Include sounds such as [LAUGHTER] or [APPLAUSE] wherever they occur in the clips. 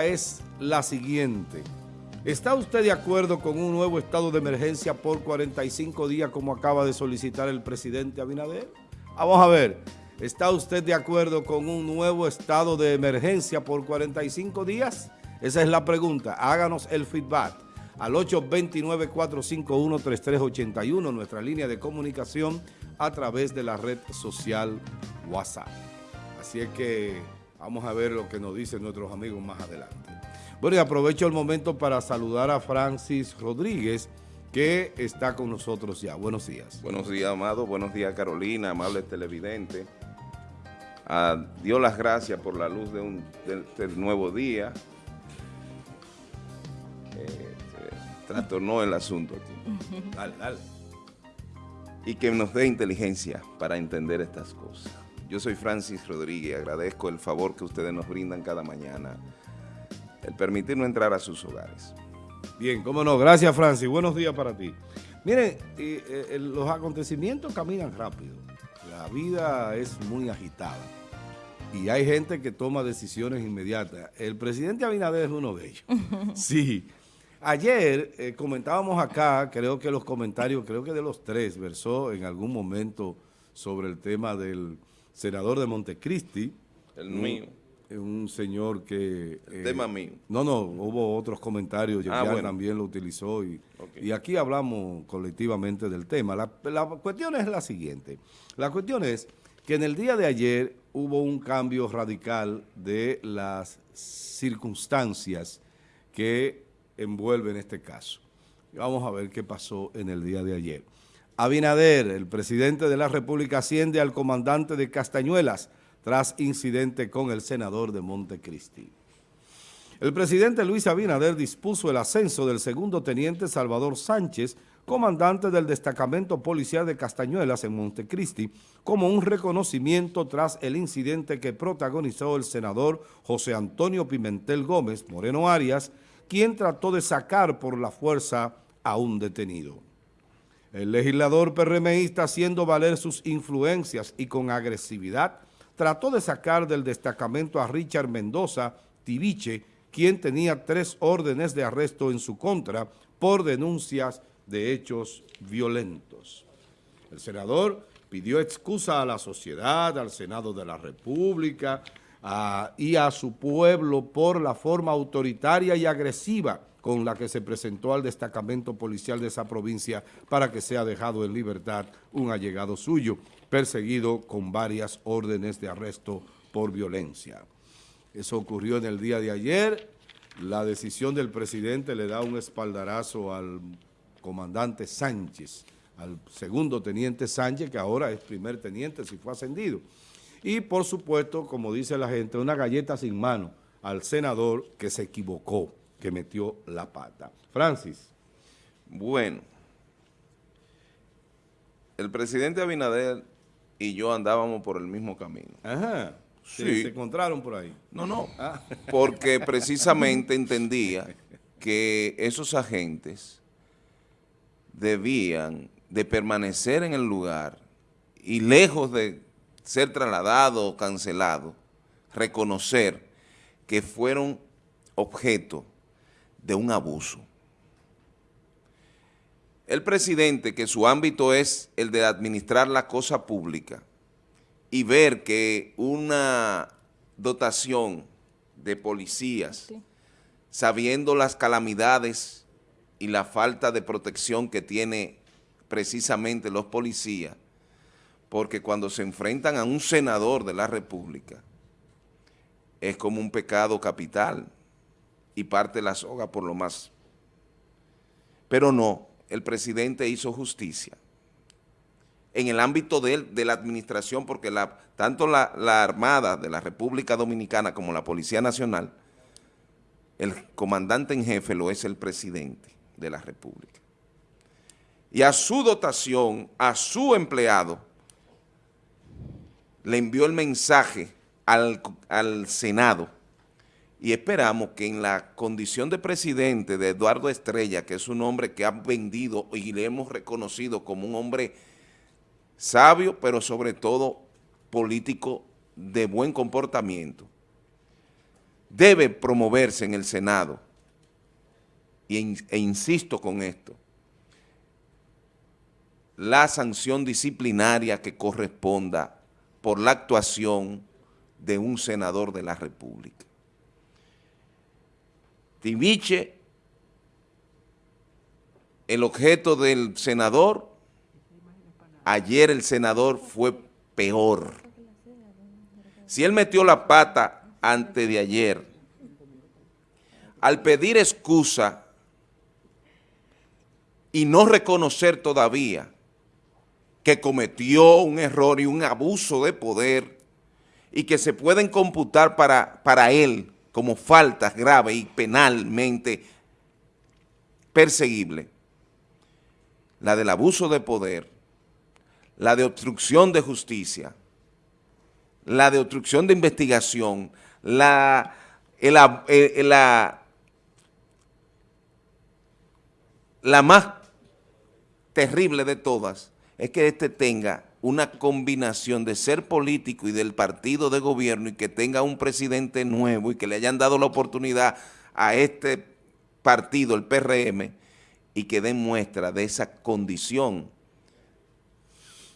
es la siguiente. ¿Está usted de acuerdo con un nuevo estado de emergencia por 45 días como acaba de solicitar el presidente Abinader? Vamos a ver, ¿está usted de acuerdo con un nuevo estado de emergencia por 45 días? Esa es la pregunta. Háganos el feedback al 829-451-3381, nuestra línea de comunicación a través de la red social WhatsApp. Así es que vamos a ver lo que nos dicen nuestros amigos más adelante. Bueno, y aprovecho el momento para saludar a Francis Rodríguez, que está con nosotros ya. Buenos días. Buenos días, Amado. Buenos días, Carolina, amable televidente. Ah, dio las gracias por la luz de un del, nuevo día. Eh, trastornó el asunto aquí. Dale, dale. Y que nos dé inteligencia para entender estas cosas. Yo soy Francis Rodríguez, agradezco el favor que ustedes nos brindan cada mañana el permitirnos entrar a sus hogares. Bien, cómo no. Gracias, Francis. Buenos días para ti. Miren, eh, los acontecimientos caminan rápido. La vida es muy agitada. Y hay gente que toma decisiones inmediatas. El presidente Abinader es uno de ellos. [LAUGHS] Sí. Ayer eh, comentábamos acá, creo que los comentarios, creo que de los tres, versó en algún momento sobre el tema del senador de Montecristi. El mío un señor que... El tema mío. No, no, hubo otros comentarios, ah, también lo utilizó y, y, aquí hablamos colectivamente del tema. La, la, cuestión es la siguiente, la cuestión es que en el día de ayer hubo un cambio radical de las circunstancias que envuelven este caso. Vamos a ver qué pasó en el día de ayer. Abinader, el presidente de la República, asciende al comandante de Castañuelas, tras incidente con el senador de Montecristi. El presidente Luis Abinader dispuso el ascenso del segundo teniente Salvador Sánchez, comandante del destacamento policial de Castañuelas en Montecristi, como un reconocimiento tras el incidente que protagonizó el senador José Antonio Pimentel Gómez Moreno Arias, quien trató de sacar por la fuerza a un detenido. El legislador PRMista, haciendo valer sus influencias y con agresividad, trató de sacar del destacamento a Richard Mendoza Tibiche, quien tenía tres órdenes de arresto en su contra por denuncias de hechos violentos. El senador pidió excusa a la sociedad, al Senado de la República y a su pueblo por la forma autoritaria y agresiva con la que se presentó al destacamento policial de esa provincia para que sea dejado en libertad un allegado suyo perseguido con varias órdenes de arresto por violencia. Eso ocurrió en el día de ayer. La decisión del presidente le da un espaldarazo al comandante Sánchez, al segundo teniente Sánchez, que ahora es primer teniente si fue ascendido. Y por supuesto, como dice la gente, una galleta sin mano al senador que se equivocó, que metió la pata. Francis. Bueno, el presidente Abinader y yo andábamos por el mismo camino. Ajá. Sí. ¿Se encontraron por ahí? No, no, ah. porque [LAUGHS] precisamente entendía que esos agentes debían de permanecer en el lugar y lejos de ser trasladados o cancelados, reconocer que fueron objeto de un abuso. El presidente, que su ámbito es el de administrar la cosa pública y ver que una dotación de policías, sabiendo las calamidades y la falta de protección que tiene precisamente los policías, porque cuando se enfrentan a un senador de la República, es como un pecado capital y parte la soga por lo más. Pero no, el presidente hizo justicia en el ámbito de, la administración, porque tanto la, Armada de la República Dominicana como la Policía Nacional, el comandante en jefe lo es el presidente de la República. Y a su dotación, a su empleado, le envió el mensaje al Senado y esperamos que en la condición de presidente de Eduardo Estrella, que es un hombre que ha vendido y le hemos reconocido como un hombre sabio, pero sobre todo político de buen comportamiento, debe promoverse en el Senado, e insisto con esto, la sanción disciplinaria que corresponda por la actuación de un senador de la República. Tibiche, el objeto del senador, ayer el senador fue peor. Si él metió la pata antes de ayer, al pedir excusa y no reconocer todavía que cometió un error y un abuso de poder y que se pueden computar para, para él como faltas graves y penalmente perseguible, la del abuso de poder, la de obstrucción de justicia, la de obstrucción de investigación, la, la, la más terrible de todas, es que este tenga una combinación de ser político y del partido de gobierno y que tenga un presidente nuevo y que le hayan dado la oportunidad a este partido, el PRM, y que den muestra de esa condición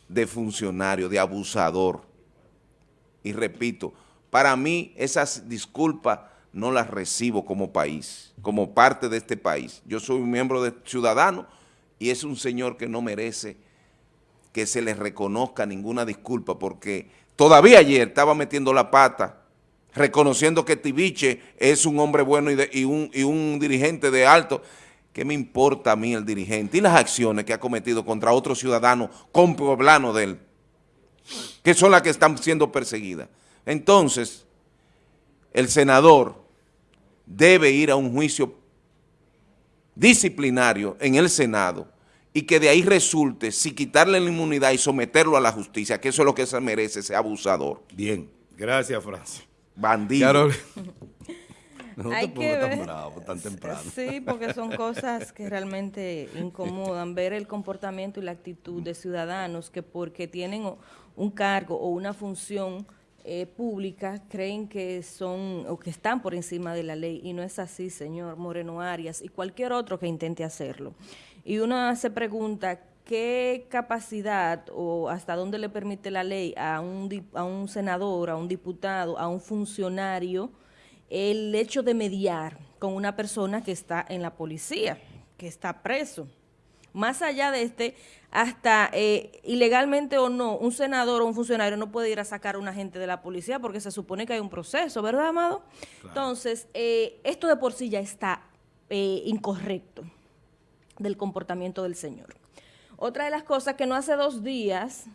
de funcionario, de abusador. Y repito, para mí esas disculpas no las recibo como país, como parte de este país. Yo soy un miembro de Ciudadano y es un señor que no merece que se le reconozca ninguna disculpa, porque todavía ayer estaba metiendo la pata, reconociendo que Tibiche es un hombre bueno y, un, y un dirigente de alto. ¿Qué me importa a mí el dirigente? Y las acciones que ha cometido contra otros ciudadanos con de él, que son las que están siendo perseguidas. Entonces, el senador debe ir a un juicio disciplinario en el Senado y que de ahí resulte si quitarle la inmunidad y someterlo a la justicia, que eso es lo que se merece ese abusador. Bien, gracias Francis. Bandido. [LAUGHS] No Hay que ver. Tan bravo, tan temprano. Sí, porque son [LAUGHS] cosas que realmente incomodan, ver el comportamiento y la actitud de ciudadanos que porque tienen un cargo o una función eh, pública creen que son o que están por encima de la ley y no es así, señor Moreno Arias y cualquier otro que intente hacerlo. Y uno se pregunta qué capacidad o hasta dónde le permite la ley a un, a un senador, a un diputado, a un funcionario, el hecho de mediar con una persona que está en la policía, que está preso. Más allá de este, hasta eh, ilegalmente o no, un senador o un funcionario no puede ir a sacar a un agente de la policía porque se supone que hay un proceso, ¿verdad, Amado? Entonces, eh, esto de por sí ya está eh, incorrecto del comportamiento del Señor. Otra de las cosas que no hace dos días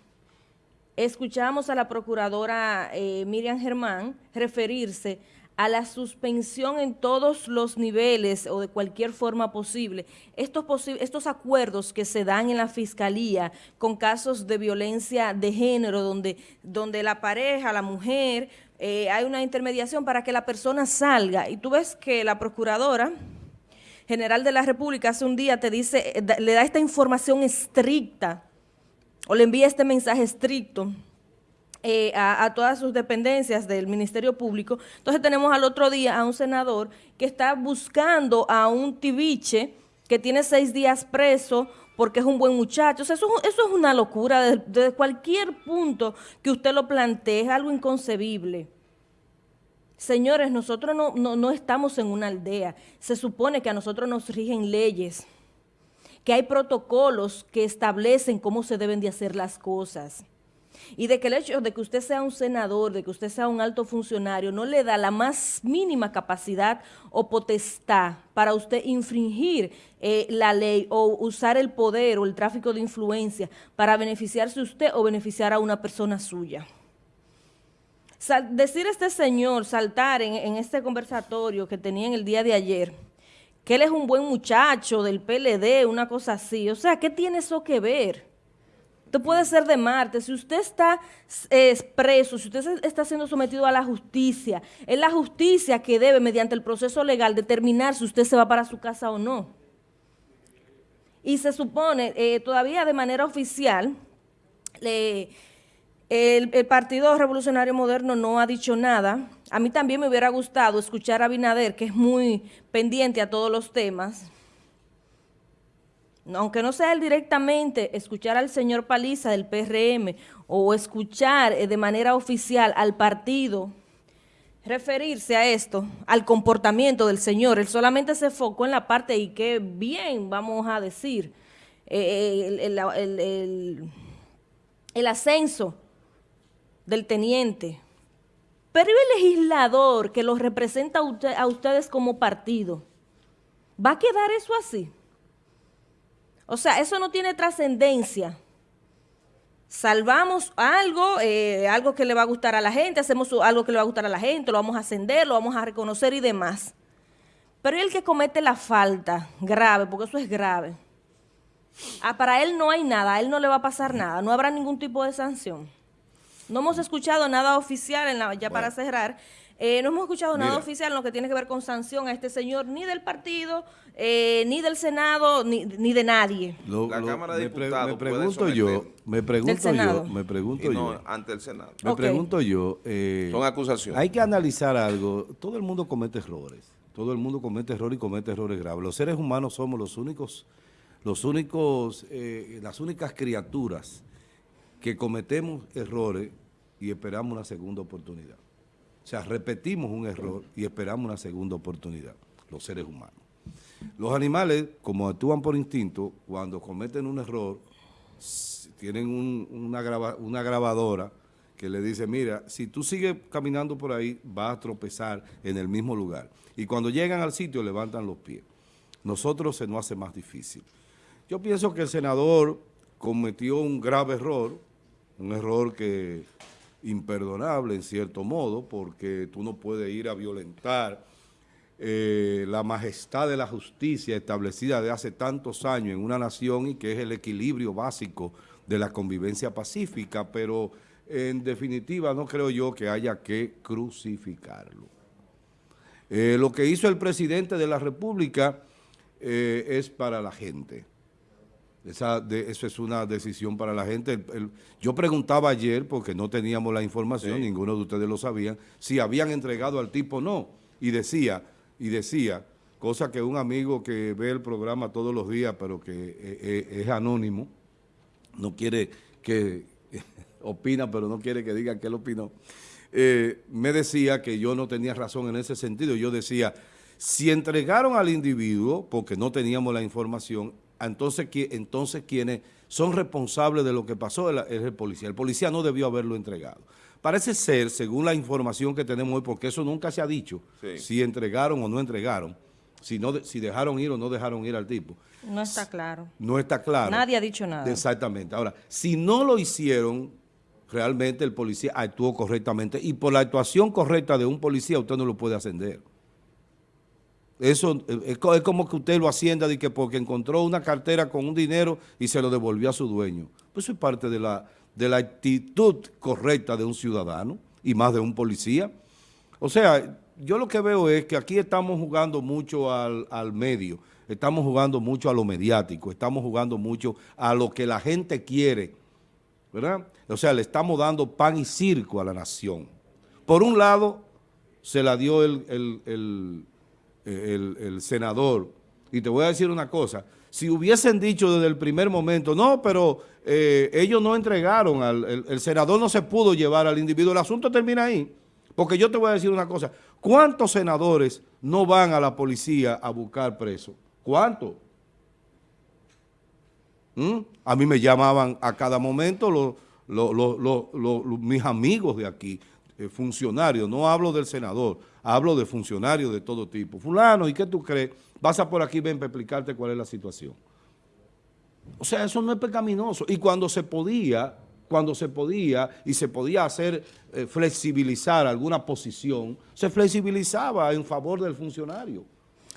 escuchamos a la procuradora eh, Miriam Germán referirse a la suspensión en todos los niveles o de cualquier forma posible, estos, estos acuerdos que se dan en la Fiscalía con casos de violencia de género, donde, donde la pareja, la mujer, eh, hay una intermediación para que la persona salga. Y tú ves que la procuradora General de la República hace un día te dice, eh, le da esta información estricta o le envía este mensaje estricto eh, a, todas sus dependencias del Ministerio Público. Entonces tenemos al otro día a un senador que está buscando a un tibiche que tiene seis días preso porque es un buen muchacho. eso, eso es una locura desde, desde cualquier punto que usted lo plantee, es algo inconcebible. Señores, nosotros no, estamos en una aldea. Se supone que a nosotros nos rigen leyes, que hay protocolos que establecen cómo se deben de hacer las cosas. Y de que el hecho de que usted sea un senador, de que usted sea un alto funcionario, no le da la más mínima capacidad o potestad para usted infringir eh, la ley o usar el poder o el tráfico de influencia para beneficiarse usted o beneficiar a una persona suya decir este señor, saltar en, este conversatorio que tenía en el día de ayer, que él es un buen muchacho del PLD, una cosa así. O sea, ¿qué tiene eso que ver? Usted puede ser de Marte, si usted está expreso, si usted está siendo sometido a la justicia, es la justicia que debe, mediante el proceso legal, determinar si usted se va para su casa o no. Y se supone, eh, todavía de manera oficial, le el, Partido Revolucionario Moderno no ha dicho nada a mí también me hubiera gustado escuchar a Binader, que es muy pendiente a todos los temas, aunque no sea él directamente, escuchar al señor Paliza del PRM o escuchar eh, de manera oficial al partido referirse a esto, al comportamiento del señor. Él solamente se enfocó en la parte y qué bien, vamos a decir, eh, el ascenso del teniente, pero el legislador que los representa a, ustedes como partido, ¿va a quedar eso así? O sea, eso no tiene trascendencia. Salvamos algo, eh, algo que le va a gustar a la gente, hacemos algo que le va a gustar a la gente, lo vamos a ascender, lo vamos a reconocer y demás. Pero el que comete la falta grave, porque eso es grave, ah, para él no hay nada, a él no le va a pasar nada, no habrá ningún tipo de sanción. No hemos escuchado nada oficial, en la, ya para cerrar, eh, no hemos escuchado nada oficial en lo que tiene que ver con sanción a este señor, ni del partido, eh, ni del Senado, ni, de nadie. la Cámara de Diputados me pregunto yo, me pregunto yo, me pregunto yo. ante el Senado. Me pregunto yo. Eh, Son acusaciones. Hay que analizar algo. Todo el mundo comete errores. Todo el mundo comete errores y comete errores graves. Los seres humanos somos los únicos, los únicos, las únicas criaturas que cometemos errores y esperamos una segunda oportunidad. O sea, repetimos un error y esperamos una segunda oportunidad, los seres humanos. Los animales, como actúan por instinto, cuando cometen un error, tienen una, grabadora que le dice, mira, si tú sigues caminando por ahí, vas a tropezar en el mismo lugar. Y cuando llegan al sitio, levantan los pies. Nosotros se nos hace más difícil. Yo pienso que el senador cometió un grave error, un error que imperdonable en cierto modo, porque tú no puedes ir a violentar eh, la majestad de la justicia establecida de hace tantos años en una nación y que es el equilibrio básico de la convivencia pacífica, pero en definitiva no creo yo que haya que crucificarlo. Eh, lo que hizo el presidente de la República eh, es para la gente. Esa, eso es una decisión para la gente. yo preguntaba ayer, porque no teníamos la información, ninguno de ustedes lo sabían, si habían entregado al tipo o no. Y decía, y decía, cosa que un amigo que ve el programa todos los días, pero que eh, eh, es, anónimo, no quiere que, [LAUGHS] opina, pero no quiere que diga que él opinó, eh, me decía que yo no tenía razón en ese sentido. Yo decía, si entregaron al individuo, porque no teníamos la información, entonces, entonces quienes son responsables de lo que pasó es el policía. El policía no debió haberlo entregado. Parece ser, según la información que tenemos hoy, porque eso nunca se ha dicho, si entregaron o no entregaron, si, no, si dejaron ir o no dejaron ir al tipo. No está claro. No está claro. Nadie ha dicho nada. Exactamente. Ahora, si no lo hicieron, realmente el policía actuó correctamente y por la actuación correcta de un policía usted no lo puede ascender. Eso eh, es como que usted lo hacienda de que porque encontró una cartera con un dinero y se lo devolvió a su dueño. Pues eso es parte de la, de la actitud correcta de un ciudadano y más de un policía. O sea, yo lo que veo es que aquí estamos jugando mucho al, al medio, estamos jugando mucho a lo mediático, estamos jugando mucho a lo que la gente quiere, ¿verdad? O sea, le estamos dando pan y circo a la nación. Por un lado, se la dio el el, senador. Y te voy a decir una cosa, si hubiesen dicho desde el primer momento, no, pero eh, ellos no entregaron, al, el, senador no se pudo llevar al individuo, el asunto termina ahí. Porque yo te voy a decir una cosa, ¿cuántos senadores no van a la policía a buscar presos? ¿Cuántos? ¿Mm? A mí me llamaban a cada momento los, mis amigos de aquí, eh, funcionarios, no hablo del senador, hablo de funcionarios de todo tipo. Fulano, ¿y qué tú crees? Pasa por aquí, ven para explicarte cuál es la situación. O sea, eso no es pecaminoso. Y cuando se podía, cuando se podía y se podía hacer eh, flexibilizar alguna posición, se flexibilizaba en favor del funcionario.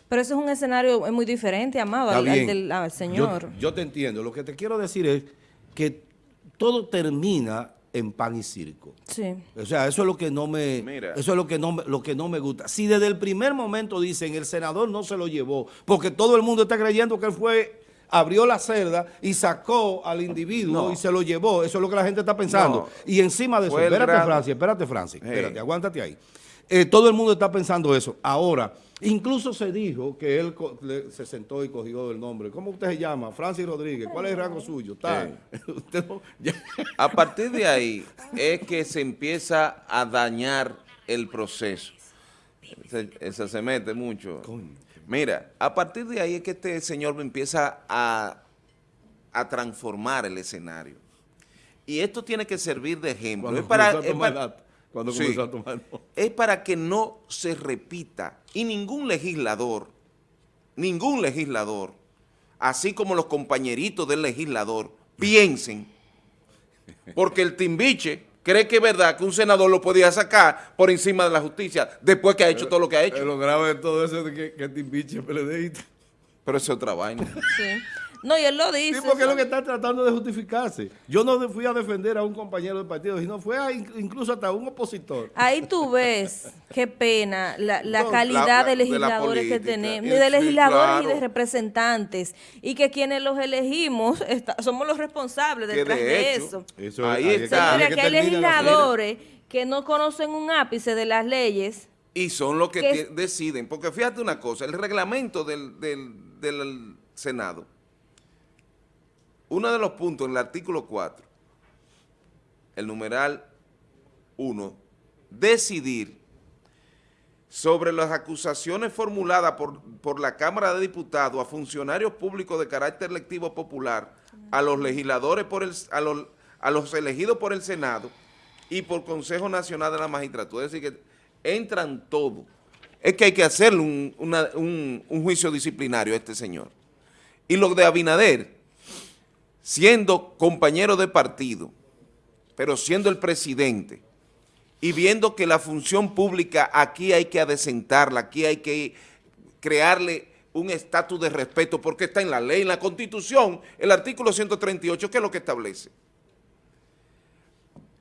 Pero eso es un escenario muy diferente, Amado, al, del señor. Yo, yo te entiendo. Lo que te quiero decir es que todo termina en pan y circo. Sí. O sea, eso es lo que no me eso es lo que no lo que no me gusta. Si desde el primer momento dicen el senador no se lo llevó, porque todo el mundo está creyendo que él fue abrió la cerda y sacó al individuo y se lo llevó. Eso es lo que la gente está pensando. Y encima de eso, espérate Francis, espérate Francis, espérate, aguántate ahí. Eh, todo el mundo está pensando eso. Ahora, incluso se dijo que él se sentó y cogió el nombre. ¿Cómo usted se llama? Francis Rodríguez. ¿Cuál es el rango suyo? [LAUGHS] a partir de ahí es que se empieza a dañar el proceso. Eso se mete mucho. Mira, a partir de ahí es que este señor empieza a, transformar el escenario. Y esto tiene que servir de ejemplo. Es para, es para [LAUGHS] que no se repita. Y ningún legislador, ningún legislador, así como los compañeritos del legislador, piensen, porque el timbiche cree que es verdad que un senador lo podía sacar por encima de la justicia después que ha hecho todo lo que ha hecho. lo grave de todo eso es que, que Timbiche es PLDista. Pero eso es otra vaina. Sí. No, y él lo dice. Sí, porque es lo que está tratando de justificarse. Yo no fui a defender a un compañero del partido, sino fue incluso hasta un opositor. Ahí tú ves, qué pena, la, calidad de legisladores que tenemos, de legisladores y de representantes, y que quienes los elegimos somos los responsables detrás de, eso. Ahí, está. Mira, que hay legisladores que no conocen un ápice de las leyes. Y son los que, deciden, porque fíjate una cosa, el reglamento del, del Senado uno de los puntos en el artículo 4, el numeral 1, decidir sobre las acusaciones formuladas por, la Cámara de Diputados a funcionarios públicos de carácter lectivo popular, a los legisladores, por el, a, los, a los elegidos por el Senado y por Consejo Nacional de la Magistratura. Es decir, que entran todos. Es que hay que hacerle un, un juicio disciplinario a este señor. Y lo de Abinader, siendo compañero de partido, pero siendo el presidente, y viendo que la función pública aquí hay que adecentarla, aquí hay que crearle un estatus de respeto, porque está en la ley, en la Constitución, el artículo 138, ¿qué es lo que establece?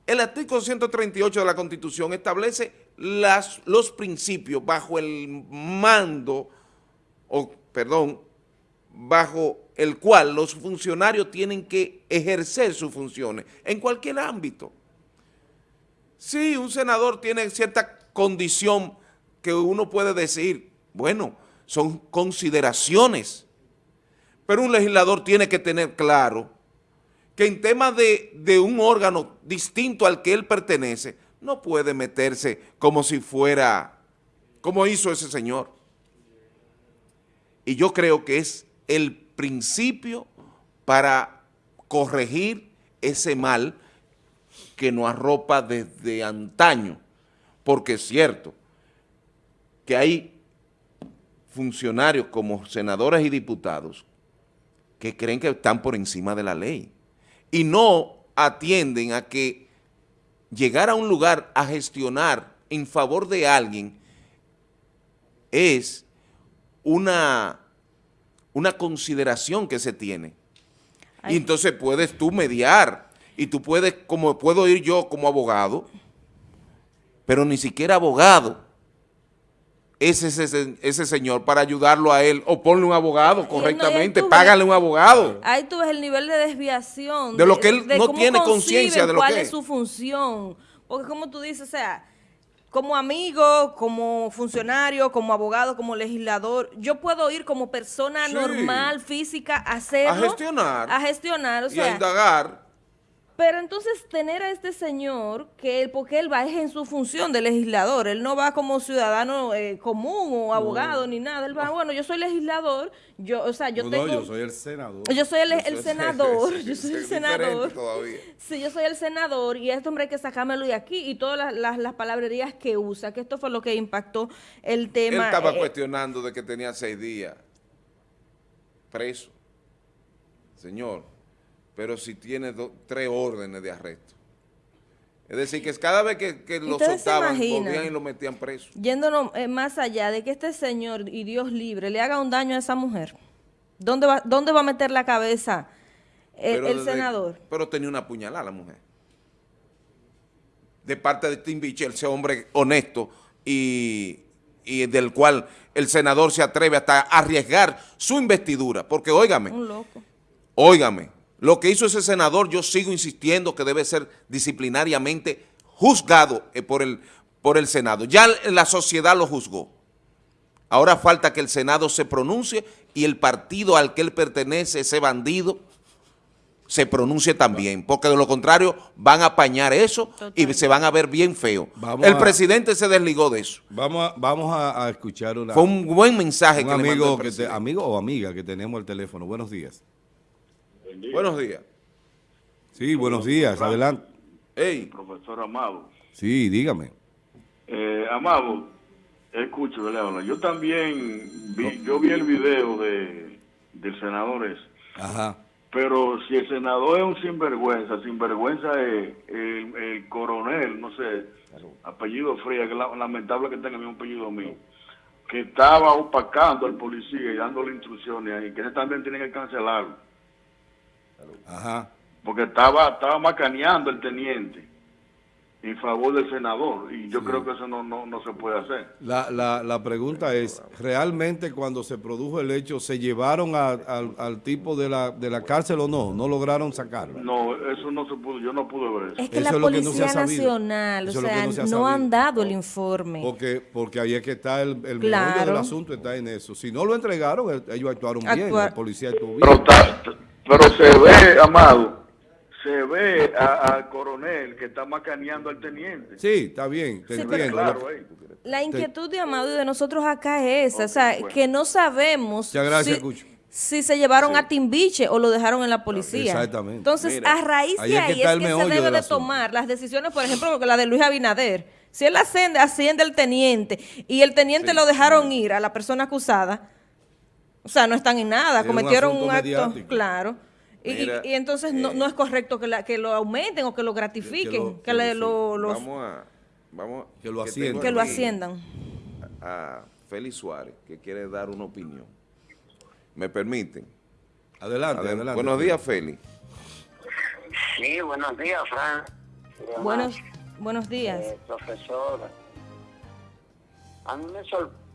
El artículo 138 de la Constitución establece las, los principios bajo el mando, o perdón, bajo el cual los funcionarios tienen que ejercer sus funciones en cualquier ámbito. Sí, un senador tiene cierta condición que uno puede decir, bueno, son consideraciones, pero un legislador tiene que tener claro que en temas de, de un órgano distinto al que él pertenece, no puede meterse como si fuera, como hizo ese señor. Y yo creo que es el principio para corregir ese mal que nos arropa desde antaño, porque es cierto que hay funcionarios como senadores y diputados que creen que están por encima de la ley y no atienden a que llegar a un lugar a gestionar en favor de alguien es una una consideración que se tiene. Y entonces puedes tú mediar y tú puedes, como puedo ir yo como abogado, pero ni siquiera abogado es ese, ese señor para ayudarlo a él, o ponle un abogado correctamente, págale un abogado. Ahí tú ves el nivel de desviación. De, lo que él no tiene conciencia de lo que es. ¿Cuál es su función? Porque como tú dices, o sea, como amigo, como funcionario, como abogado, como legislador, yo puedo ir como persona normal, física, a hacerlo. A gestionar. A gestionar, o y a indagar. Pero entonces tener a este señor, que él, porque él va es en su función de legislador, él no va como ciudadano eh, común o abogado ni nada, él va, bueno, yo soy legislador, yo, o sea, yo tengo... yo soy el senador. Yo soy el, [LAUGHS] senador, [LAUGHS] yo soy el senador. Sí, yo soy el senador y a este hombre hay que sacármelo de aquí y todas las, palabrerías que usa, que esto fue lo que impactó el tema. Él estaba eh, cuestionando de que tenía seis días preso. Señor, pero si tiene tres órdenes de arresto. Es decir, que cada vez que, lo soltaban, volvían y lo metían preso. Yéndonos eh, más allá de que este señor y Dios libre le haga un daño a esa mujer, ¿dónde va, dónde va a meter la cabeza el, senador? Pero tenía una puñalada la mujer. De parte de Tim Bichel, ese hombre honesto y, y del cual el senador se atreve hasta a arriesgar su investidura. Porque, óigame, un loco. óigame, lo que hizo ese senador, yo sigo insistiendo que debe ser disciplinariamente juzgado eh, por el, por el Senado. Ya la sociedad lo juzgó. Ahora falta que el Senado se pronuncie y el partido al que él pertenece, ese bandido, se pronuncie también, porque de lo contrario van a apañar eso y se van a ver bien feo. el presidente se desligó de eso. Vamos a, vamos a, escuchar una... Fue un buen mensaje un que amigo, que amigo o amiga que tenemos el teléfono. Buenos días. Buenos días. Sí, buenos días. Adelante. Hey. Profesor Amado. Sí, dígame. Eh, Amado, escucho, yo también vi, yo vi el video de, del senador ese. Ajá. Pero si el senador es un sinvergüenza, sinvergüenza es el, coronel, no sé, apellido Fría, que es lamentable que tenga el mismo apellido mío, que estaba opacando al policía y dándole instrucciones y que también tienen que cancelarlo. Ajá. Porque estaba, estaba macaneando el teniente en favor del senador y yo creo que eso no, no, no se puede hacer. La, la, la, pregunta es, ¿realmente cuando se produjo el hecho se llevaron al tipo de la, de la cárcel o no? ¿No lograron sacarlo? No, eso no se pudo, yo no pude ver eso. Es que la Policía Nacional, o sea, no, han dado el informe. Porque, porque ahí es que está el, el del asunto, está en eso. Si no lo entregaron, ellos actuaron bien, la policía actuó bien. Pero, pero se [LAUGHS] ve, Amado, se ve al coronel que está macaneando al teniente. Sí, está bien, te entiendo. la inquietud de Amado y de nosotros acá es esa, o sea, que no sabemos si, se llevaron a Timbiche o lo dejaron en la policía. Exactamente. Entonces, a raíz de ahí es que, se debe de, tomar las decisiones, por ejemplo, la de Luis Abinader. Si él asciende, asciende el teniente y el teniente lo dejaron ir a la persona acusada, o sea, no están en nada, cometieron un, acto, claro. Y, entonces no, no, es correcto que, la, que lo aumenten o que lo gratifiquen, que, lo, los, vamos a, vamos que lo asciendan. Que lo asciendan. A, Félix Suárez, que quiere dar una opinión. ¿Me permiten? Adelante, adelante. Buenos días, Félix. Sí, buenos días, Fran. Buenos, buenos días. Eh, profesor, a mí me,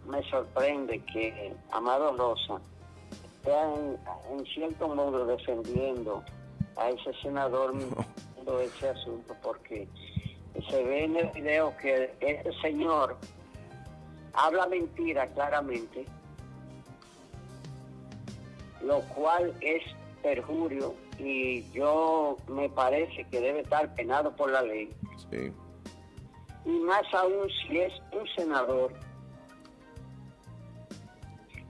me sorprende que Amado Rosa en, cierto modo defendiendo a ese senador no. ese asunto porque se ve en el video que ese señor habla mentira claramente, lo cual es perjurio y yo me parece que debe estar penado por la ley. Y más aún si es un senador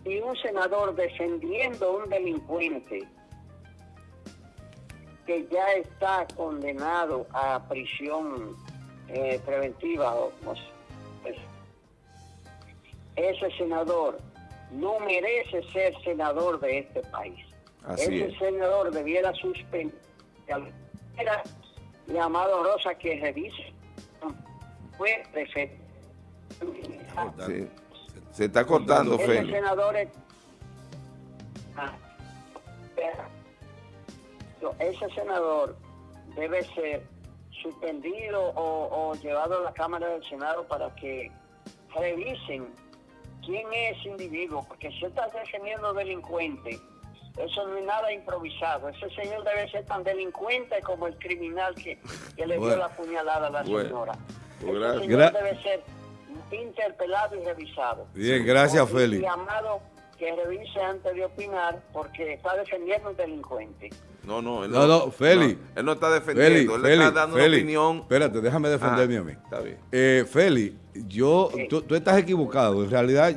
y un senador defendiendo a un delincuente que ya está condenado a prisión eh, preventiva, pues, ese senador no merece ser senador de este país. ese senador debiera suspender llamado Rosa que revise fue prefecto. Se está cortando, Félix. Ah, ese senador debe ser suspendido o, llevado a la Cámara del Senado para que revisen quién es ese individuo, porque si está defendiendo delincuente, eso no es nada improvisado. Ese señor debe ser tan delincuente como el criminal que, le dio la puñalada a la señora. ese señor debe ser interpelado y revisado. Bien, gracias, Félix. llamado que revise antes de opinar porque está defendiendo un delincuente. No, no, él no, no, Félix. él no está defendiendo, él está dando una opinión. Espérate, déjame defenderme ah, a mí. Está bien. Eh, Félix, yo, tú, tú, estás equivocado. En realidad,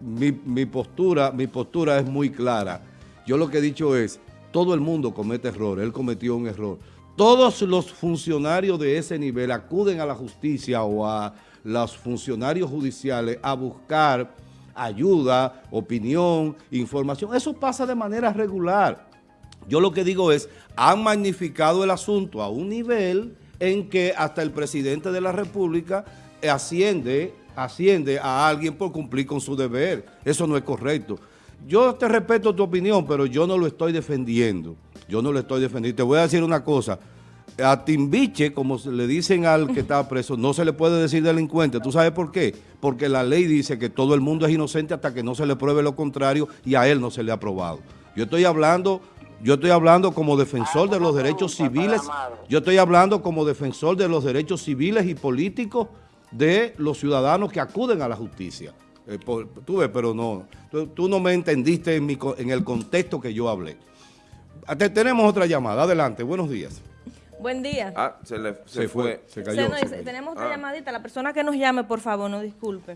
mi, mi, postura, mi postura es muy clara. Yo lo que he dicho es, todo el mundo comete errores, él cometió un error. Todos los funcionarios de ese nivel acuden a la justicia o a los funcionarios judiciales a buscar ayuda, opinión, información. Eso pasa de manera regular. Yo lo que digo es, han magnificado el asunto a un nivel en que hasta el presidente de la República asciende, asciende a alguien por cumplir con su deber. Eso no es correcto. Yo te respeto tu opinión, pero yo no lo estoy defendiendo. Yo no lo estoy defendiendo. Te voy a decir una cosa a Timbiche, como le dicen al que está preso, no se le puede decir delincuente. ¿Tú sabes por qué? Porque la ley dice que todo el mundo es inocente hasta que no se le pruebe lo contrario y a él no se le ha probado. Yo estoy hablando, yo estoy hablando como defensor de los derechos civiles, yo estoy hablando como defensor de los derechos civiles y políticos de los ciudadanos que acuden a la justicia. Eh, tú ves, pero no, tú, no me entendiste en, el contexto que yo hablé. tenemos otra llamada, adelante, buenos días. Buen día. Ah, se le se, fue. Se cayó. tenemos otra ah. llamadita, la persona que nos llame, por favor, no disculpe.